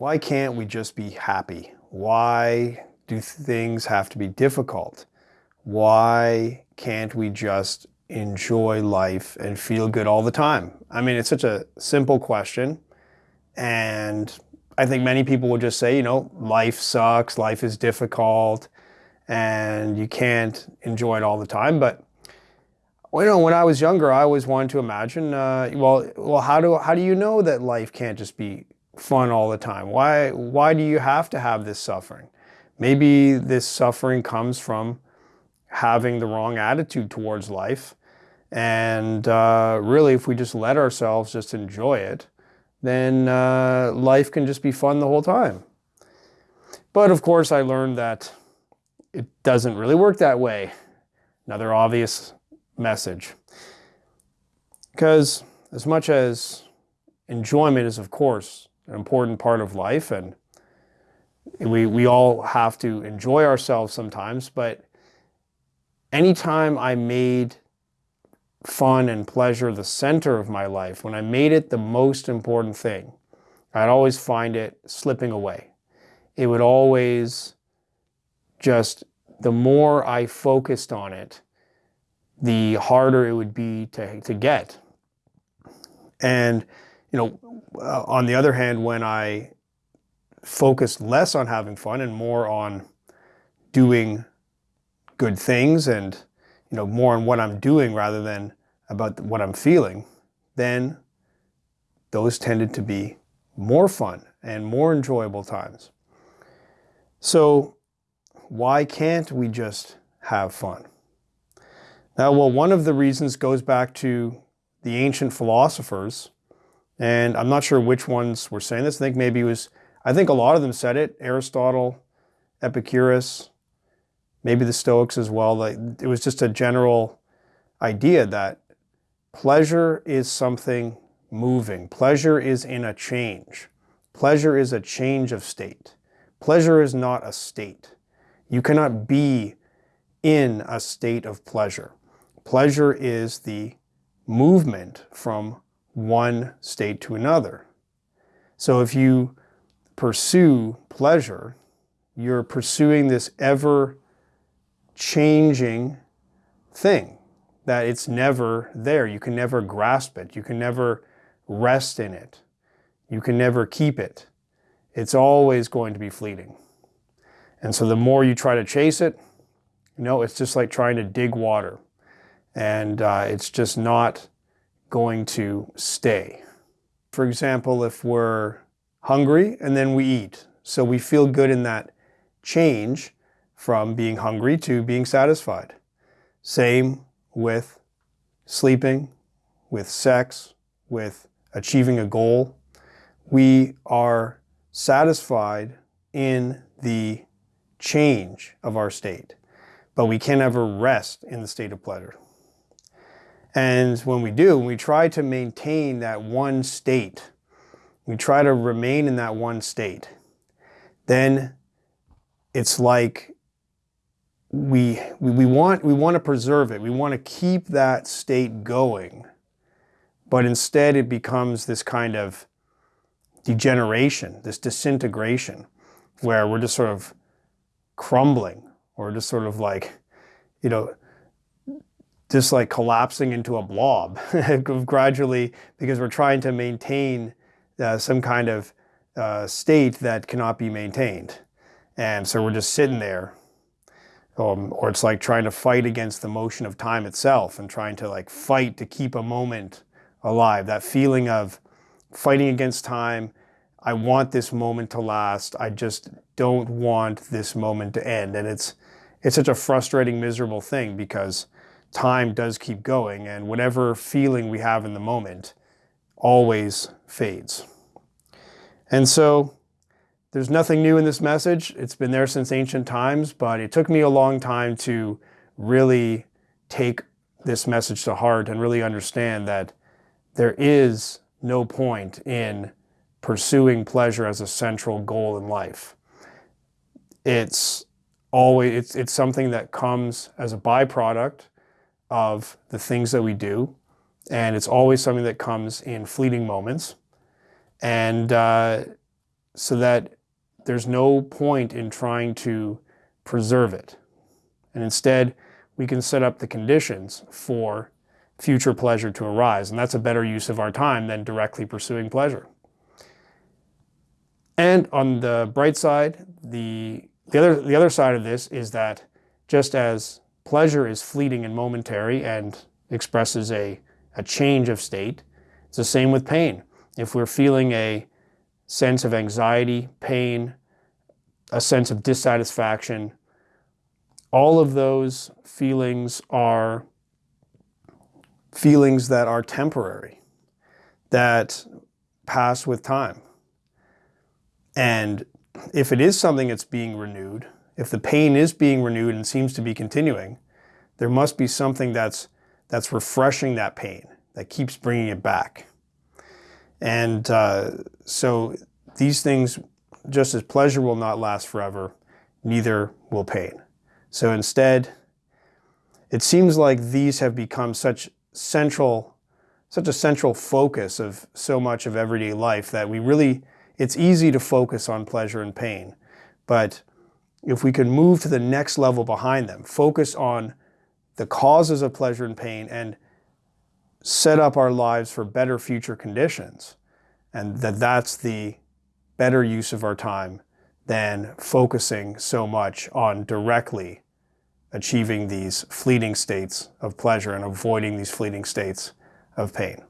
Why can't we just be happy? Why do things have to be difficult? Why can't we just enjoy life and feel good all the time? I mean, it's such a simple question. And I think many people would just say, you know, life sucks, life is difficult, and you can't enjoy it all the time. But you know, when I was younger, I always wanted to imagine, uh, well, well, how do how do you know that life can't just be fun all the time? Why, why do you have to have this suffering? Maybe this suffering comes from having the wrong attitude towards life. And uh, really, if we just let ourselves just enjoy it, then uh, life can just be fun the whole time. But of course, I learned that it doesn't really work that way. Another obvious message. Because as much as enjoyment is, of course, an important part of life and we, we all have to enjoy ourselves sometimes, but anytime I made fun and pleasure the center of my life, when I made it the most important thing, I'd always find it slipping away. It would always just, the more I focused on it, the harder it would be to, to get. And, you know, uh, on the other hand, when I focused less on having fun and more on doing good things and you know more on what I'm doing rather than about what I'm feeling, then those tended to be more fun and more enjoyable times. So why can't we just have fun? Now, well, one of the reasons goes back to the ancient philosophers and I'm not sure which ones were saying this. I think maybe it was, I think a lot of them said it. Aristotle, Epicurus, maybe the Stoics as well. Like it was just a general idea that pleasure is something moving. Pleasure is in a change. Pleasure is a change of state. Pleasure is not a state. You cannot be in a state of pleasure. Pleasure is the movement from one state to another. So if you pursue pleasure, you're pursuing this ever changing thing that it's never there. You can never grasp it. You can never rest in it. You can never keep it. It's always going to be fleeting. And so the more you try to chase it, you know, it's just like trying to dig water. And uh, it's just not going to stay. For example, if we're hungry and then we eat, so we feel good in that change from being hungry to being satisfied. Same with sleeping, with sex, with achieving a goal. We are satisfied in the change of our state, but we can never rest in the state of pleasure. And when we do, we try to maintain that one state, we try to remain in that one state, then it's like we, we, we, want, we want to preserve it. We want to keep that state going. But instead it becomes this kind of degeneration, this disintegration, where we're just sort of crumbling or just sort of like, you know, just like collapsing into a blob gradually because we're trying to maintain uh, some kind of uh, state that cannot be maintained. And so we're just sitting there. Um, or it's like trying to fight against the motion of time itself and trying to like fight to keep a moment alive. That feeling of fighting against time. I want this moment to last. I just don't want this moment to end. And it's, it's such a frustrating, miserable thing because time does keep going and whatever feeling we have in the moment always fades. And so there's nothing new in this message. It's been there since ancient times, but it took me a long time to really take this message to heart and really understand that there is no point in pursuing pleasure as a central goal in life. It's always, it's, it's something that comes as a byproduct of the things that we do. And it's always something that comes in fleeting moments. And uh, so that there's no point in trying to preserve it. And instead, we can set up the conditions for future pleasure to arise. And that's a better use of our time than directly pursuing pleasure. And on the bright side, the, the, other, the other side of this is that just as pleasure is fleeting and momentary and expresses a, a change of state, it's the same with pain. If we're feeling a sense of anxiety, pain, a sense of dissatisfaction, all of those feelings are feelings that are temporary, that pass with time. And if it is something that's being renewed, if the pain is being renewed and seems to be continuing, there must be something that's, that's refreshing that pain, that keeps bringing it back. And uh, so these things, just as pleasure will not last forever, neither will pain. So instead, it seems like these have become such central, such a central focus of so much of everyday life that we really, it's easy to focus on pleasure and pain. But if we can move to the next level behind them, focus on the causes of pleasure and pain and set up our lives for better future conditions, and that that's the better use of our time than focusing so much on directly achieving these fleeting states of pleasure and avoiding these fleeting states of pain.